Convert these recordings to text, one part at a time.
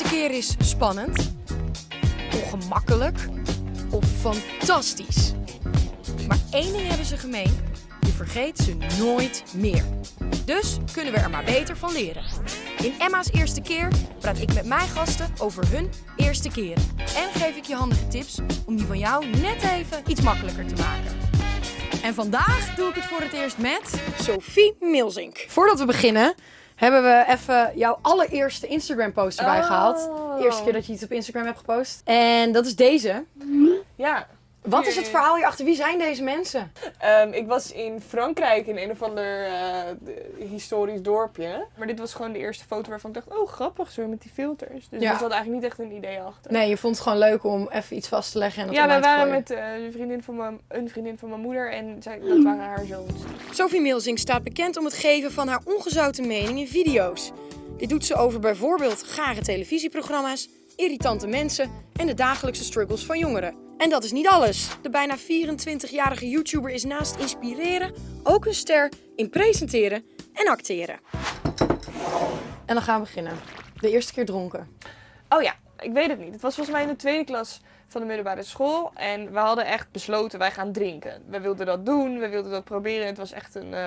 eerste keer is spannend, ongemakkelijk of fantastisch. Maar één ding hebben ze gemeen: je vergeet ze nooit meer. Dus kunnen we er maar beter van leren. In Emma's eerste keer praat ik met mijn gasten over hun eerste keren. En geef ik je handige tips om die van jou net even iets makkelijker te maken. En vandaag doe ik het voor het eerst met Sophie Milzink. Voordat we beginnen, hebben we even jouw allereerste Instagram post erbij Oh. gehaald. De eerste keer dat je iets op Instagram hebt gepost. En dat is deze. Ja. Wat is het verhaal hierachter? Wie zijn deze mensen? Ehm, ik was in Frankrijk in een of ander eh, historisch dorpje. Maar dit was gewoon de eerste foto waarvan ik dacht, oh grappig zo met die filters. Dus Ja. er zat eigenlijk niet echt een idee achter. Nee, je vond het gewoon leuk om even iets vast te leggen en dat Ja, wij waren gooien. met eh, een, vriendin van mijn, een vriendin van mijn moeder en zij, dat waren haar zoons. Sophie Milzing staat bekend om het geven van haar ongezouten mening in video's. Dit doet ze over bijvoorbeeld gare televisieprogramma's, irritante mensen en de dagelijkse struggles van jongeren. En dat is niet alles. De bijna 24-jarige YouTuber is naast inspireren ook een ster in presenteren en acteren. En dan gaan we beginnen. De eerste keer dronken. Oh ja, ik weet het niet. Het was volgens mij in de tweede klas van de middelbare school. En we hadden echt besloten, wij gaan drinken. We wilden dat doen, we wilden dat proberen. Het was echt een, eh,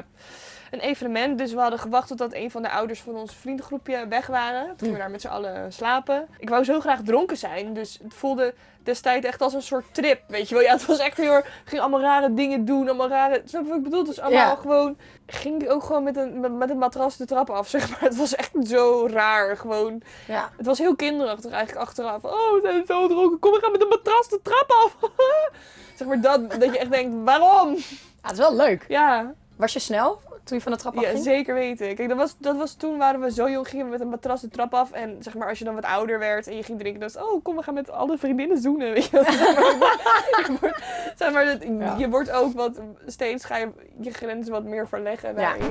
een evenement. Dus we hadden gewacht totdat een van de ouders van ons vriendengroepje weg waren. Toen gingen we daar met z'n allen slapen. Ik wou zo graag dronken zijn. Dus het voelde destijds echt als een soort trip, weet je wel. Ja, het was echt heel erg... ging allemaal rare dingen doen, allemaal rare... Snap je wat ik bedoel? Was allemaal Ja. gewoon... Ging ook gewoon met een, met, met een matras de trap af, zeg maar. Het was echt zo raar, gewoon... Ja. Het was heel kinderachtig eigenlijk achteraf. Oh, we zijn zo dronken. Kom, we gaan met een matras de trap af. zeg maar dat, dat je echt denkt, waarom? het is wel leuk. Ja, Was je snel toen je van de trap ja afging? zeker weten. Kijk, dat was, dat was toen waren we zo jong, gingen we met een matras de trap af. En zeg maar, als je dan wat ouder werd en je ging drinken, dan was oh, kom, we gaan met alle vriendinnen zoenen. Weet je, wel. zeg maar, je wordt, zeg maar, dat- Ja. je wordt ook wat, steeds ga je je grenzen wat meer verleggen daarin.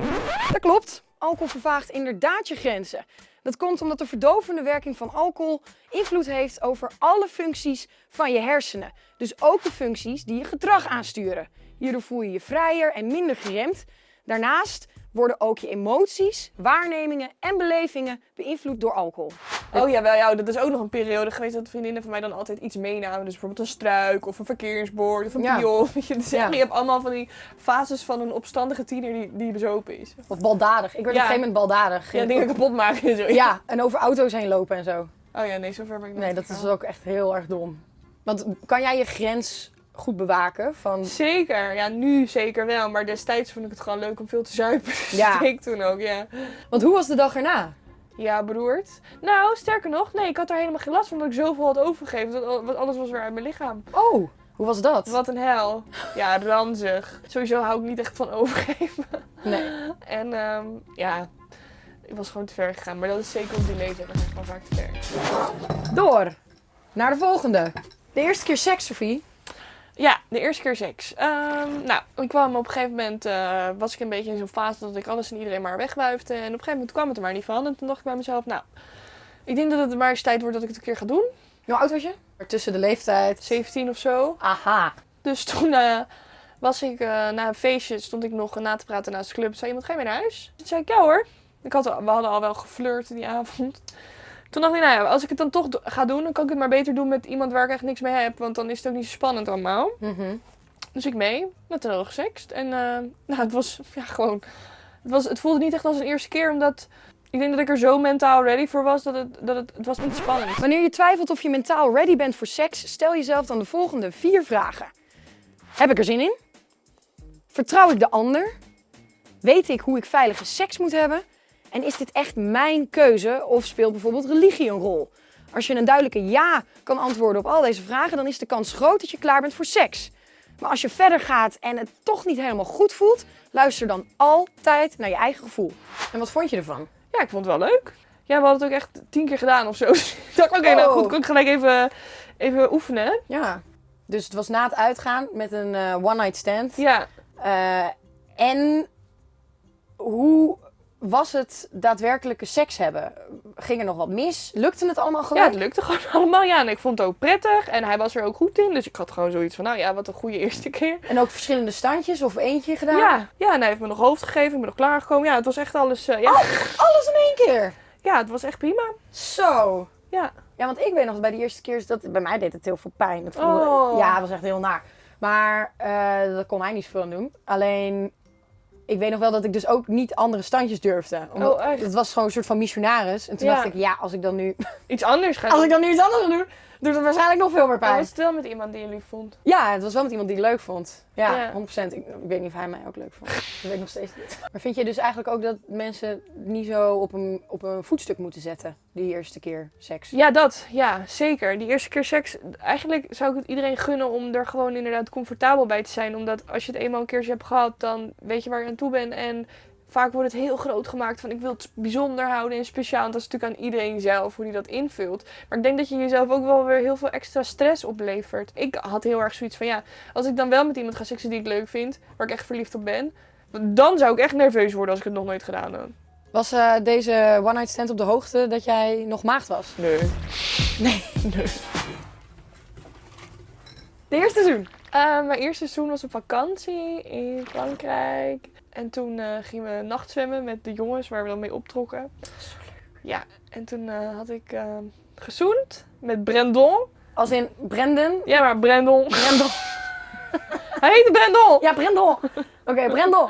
Dat klopt. Alcohol vervaagt inderdaad je grenzen. Dat komt omdat de verdovende werking van alcohol invloed heeft over alle functies van je hersenen. Dus ook de functies die je gedrag aansturen. Hierdoor voel je je vrijer en minder geremd. Daarnaast worden ook je emoties, waarnemingen en belevingen beïnvloed door alcohol. Oh ja, wel, ja, dat is ook nog een periode geweest dat vriendinnen van mij dan altijd iets meenamen. Dus bijvoorbeeld een struik of een verkeersbord of een Ja. pion. Dus Ja. je hebt allemaal van die fases van een opstandige tiener die, die bezopen is. Of baldadig. Ik werd Ja. op een gegeven moment baldadig. Ja, dingen kapot maken en zo. Ja, en over auto's heen lopen en zo. Oh ja, nee, zover ben ik nog Nee, niet dat is ook echt heel erg dom. Want kan jij je grens goed bewaken van Zeker, ja, nu zeker wel. Maar destijds vond ik het gewoon leuk om veel te zuipen. Dus Ja. dat ik toen ook, ja. Want hoe was de dag erna? Ja, beroerd. Nou, sterker nog, nee, ik had er helemaal geen last van omdat ik zoveel had overgegeven. Dat want alles was weer uit mijn lichaam. Oh, hoe was dat? Wat een hel. Ja, ranzig. Sowieso hou ik niet echt van overgeven. Nee. En ehm, ja, ik was gewoon te ver gegaan. Maar dat is zeker op die leeftijd. Ga ik gewoon vaak te ver. Door. Naar de volgende. De eerste keer seks, Sophie. Ja, de eerste keer seks. Ehm, nou, ik kwam op een gegeven moment, eh, was ik een beetje in zo'n fase dat ik alles en iedereen maar wegwuifde. En op een gegeven moment kwam het er maar niet van. En toen dacht ik bij mezelf, nou, ik denk dat het maar eens tijd wordt dat ik het een keer ga doen. Hoe oud was je? Tussen de leeftijd. 17 of zo. Aha. Dus toen eh, was ik eh, na een feestje, stond ik nog na te praten naast de club. Zei iemand, ga je mee naar huis? Toen zei ik, ja hoor. Ik had, we hadden al wel geflirt die avond. Toen dacht ik, nou ja, als ik het dan toch ga doen, dan kan ik het maar beter doen met iemand waar ik echt niks mee heb. Want dan is het ook niet zo spannend allemaal. Mhm. Dus ik mee, met gesext. En eh, nou, het was ja, gewoon. Het, was, het voelde niet echt als een eerste keer, omdat ik denk dat ik er zo mentaal ready voor was dat het, dat het, het was niet spannend. Wanneer je twijfelt of je mentaal ready bent voor seks, stel jezelf dan de volgende vier vragen. Heb ik er zin in? Vertrouw ik de ander? Weet ik hoe ik veilige seks moet hebben? En is dit echt mijn keuze of speelt bijvoorbeeld religie een rol? Als je een duidelijke ja kan antwoorden op al deze vragen, dan is de kans groot dat je klaar bent voor seks. Maar als je verder gaat en het toch niet helemaal goed voelt, luister dan altijd naar je eigen gevoel. En wat vond je ervan? Ja, ik vond het wel leuk. Ja, we hadden het ook echt tien keer gedaan of zo. Dus ik dacht, oké, nou Oh. goed, kan ik gelijk even, even oefenen. Ja. Dus het was na het uitgaan met een eh, one-night stand. Ja, Eh, en hoe was het daadwerkelijke seks hebben? Ging er nog wat mis? Lukte het allemaal ja, gewoon? het lukte gewoon allemaal. Ja, en ik vond het ook prettig. En hij was er ook goed in. Dus ik had gewoon zoiets van, nou ja, wat een goede eerste keer. En ook verschillende standjes of eentje gedaan? Ja, ja en hij heeft me nog hoofd gegeven. Ik ben nog klaargekomen. Ja, het was echt alles... eh, ja. Alles in één keer? ja, het was echt prima. Zo. Ja. Ja, want ik weet nog bij de eerste keer, dat, bij mij deed het heel veel pijn. Voelde, Oh. Ja, het was echt heel naar. Maar eh daar kon hij niet zoveel aan doen. Alleen, ik weet nog wel dat ik dus ook niet andere standjes durfde. Omdat- Oh, echt? Het was gewoon een soort van missionaris. En toen Ja. dacht ik, ja, als ik dan nu, Iets anders als doen. ik dan nu iets anders doe, doet het waarschijnlijk nog veel meer Maar pijn. was het wel met iemand die je lief vond? Ja, het was wel met iemand die het leuk vond. Ja, Ja. 100%. Ik, ik weet niet of hij mij ook leuk vond. Dat weet ik nog steeds niet. Maar vind je dus eigenlijk ook dat mensen niet zo op een, op een voetstuk moeten zetten, die eerste keer seks? Ja, dat. Ja, zeker. Die eerste keer seks. Eigenlijk zou ik het iedereen gunnen om er gewoon inderdaad comfortabel bij te zijn. Omdat als je het eenmaal een keertje hebt gehad, dan weet je waar je aan toe bent. En vaak wordt het heel groot gemaakt van ik wil het bijzonder houden en speciaal. Want dat is natuurlijk aan iedereen zelf hoe die dat invult. Maar ik denk dat je jezelf ook wel weer heel veel extra stress oplevert. Ik had heel erg zoiets van ja, als ik dan wel met iemand ga seksen die ik leuk vind, waar ik echt verliefd op ben. Dan zou ik echt nerveus worden als ik het nog nooit gedaan heb. Was eh, deze one night stand op de hoogte dat jij nog maagd was? Nee. Nee. Nee. De eerste seizoen? Eh, mijn eerste seizoen was op vakantie in Frankrijk. En toen eh, gingen we nachtzwemmen met de jongens waar we dan mee optrokken. Ja, en toen eh, had ik eh gezoend met Brendon. Als in Brendan? Ja, maar Brendon. Brendel. Hij heette Brendon! Ja, Brendel. Oké, Brendel.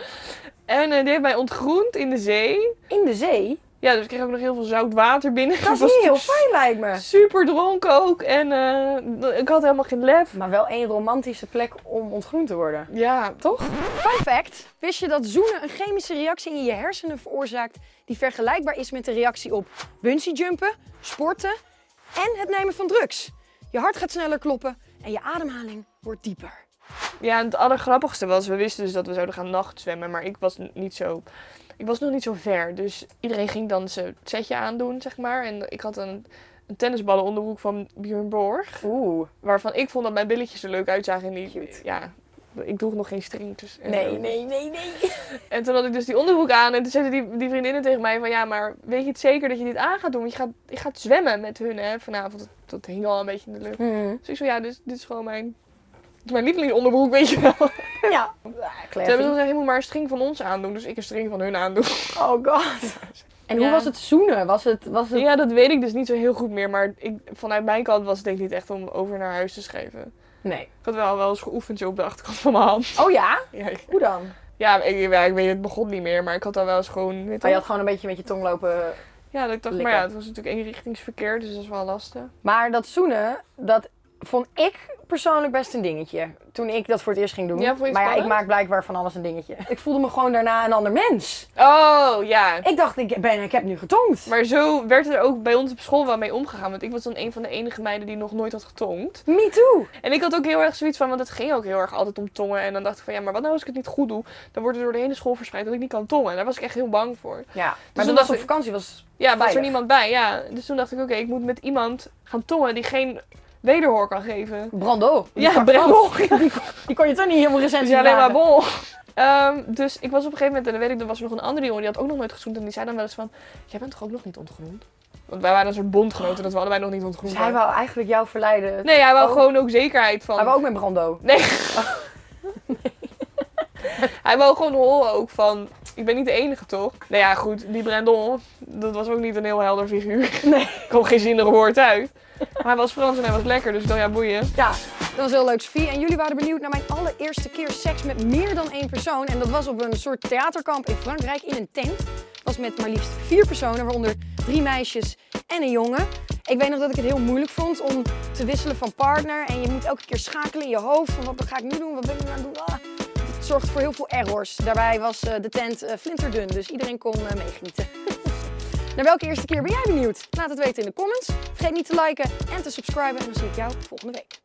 En eh, die heeft mij ontgroend in de zee. In de zee? Ja, dus ik kreeg ook nog heel veel zout water binnen. Dat is heel natuurlijk fijn, lijkt me. Super dronken ook. En eh, ik had helemaal geen lef. Maar wel één romantische plek om ontgroend te worden. Ja, Toch? Fun fact. Wist je dat zoenen een chemische reactie in je hersenen veroorzaakt die vergelijkbaar is met de reactie op bungee jumpen, sporten en het nemen van drugs? Je hart gaat sneller kloppen en je ademhaling wordt dieper. Ja, en het allergrappigste was, we wisten dus dat we zouden gaan nachtzwemmen, maar ik was niet zo, ik was nog niet zo ver. Dus iedereen ging dan zijn setje aandoen, zeg maar. En ik had een, een tennisballen onderbroek van Björn Borg, Oeh. waarvan ik vond dat mijn billetjes er leuk uitzagen. En die, Cute. ja, ik droeg nog geen stringjes. en Nee, nee, nee, nee. En toen had ik dus die onderbroek aan en toen zeiden die, die vriendinnen tegen mij van, ja, maar weet je het zeker dat je dit aan gaat doen? Want je gaat, je gaat zwemmen met hun, hè, vanavond. Dat, dat hing al een beetje in de lucht. Hmm. Dus ik zo, ja, dit, dit is gewoon mijn, is mijn lievelingsonderbroek, weet je wel. Ja. Ze hebben dan gezegd, je moet maar een string van ons aandoen. Dus ik een string van hun aandoen. Oh god. En hoe was het zoenen? Was het, was het... Ja, dat weet ik dus niet zo heel goed meer. Maar ik, vanuit mijn kant was het denk ik niet echt om over naar huis te schrijven. Nee. Ik had wel, wel eens geoefend zo op de achterkant van mijn hand. Oh ja? Ja, ik- Hoe dan? ja, ik, ja, ik weet het begon niet meer. Maar ik had dan wel eens gewoon... Oh, je had gewoon een beetje met je tong lopen. Ja, dat ik dacht, maar ja, het was natuurlijk eenrichtingsverkeer. Dus dat is wel lastig. Maar dat zoenen, dat vond ik persoonlijk best een dingetje. Toen ik dat voor het eerst ging doen. Ja, maar ja, ik maak blijkbaar van alles een dingetje. Ik voelde me gewoon daarna een ander mens. Oh, ja. Ik dacht, ik, ben, ik heb nu getongd. Maar zo werd er ook bij ons op school wel mee omgegaan. Want ik was dan een van de enige meiden die nog nooit had getongd. Me too. En ik had ook heel erg zoiets van, want het ging ook heel erg altijd om tongen. En dan dacht ik van, ja, maar wat nou als ik het niet goed doe? Dan wordt het door de hele school verspreid dat ik niet kan tongen. En daar was ik echt heel bang voor. Ja, maar toen toen was op vakantie was... Ja, was er niemand bij, ja. Dus toen dacht ik, oké, ik moet met iemand gaan tongen die geen wederhoor kan geven. Brando. Ja. Frans. Die kon je toch niet helemaal Dus recensie ja, alleen maar bol. Ehm, dus ik was op een gegeven moment, en dan weet ik, er was nog een andere jongen, die had ook nog nooit gezoend. En die zei dan wel eens van, jij bent toch ook nog niet ontgroend? Want wij waren een soort bondgenoten, dat we allebei nog niet ontgroend Dus hij wou eigenlijk jou verleiden. Nee, hij wou Oh. gewoon ook zekerheid van... Hij wou ook met Brando. Nee. Hij wou gewoon horen ook van, ik ben niet de enige toch? Nou ja, goed, die Brandon, dat was ook niet een heel helder figuur. Nee. Ik kwam geen zinnig woord uit. Maar hij was Frans en hij was lekker, dus ik dacht, ja, boeien. Ja, dat was heel leuk, Sophie. En jullie waren benieuwd naar mijn allereerste keer seks met meer dan één persoon. En dat was op een soort theaterkamp in Frankrijk in een tent. Dat was met maar liefst vier personen, waaronder drie meisjes en een jongen. Ik weet nog dat ik het heel moeilijk vond om te wisselen van partner. En je moet elke keer schakelen in je hoofd van wat ga ik nu doen, wat ben ik nu aan het doen. Ah. Het zorgde voor heel veel errors. Daarbij was eh, de tent eh, flinterdun, dus iedereen kon eh, meegenieten. Naar welke eerste keer ben jij benieuwd? Laat het weten in de comments. Vergeet niet te liken en te subscriben en dan zie ik jou volgende week.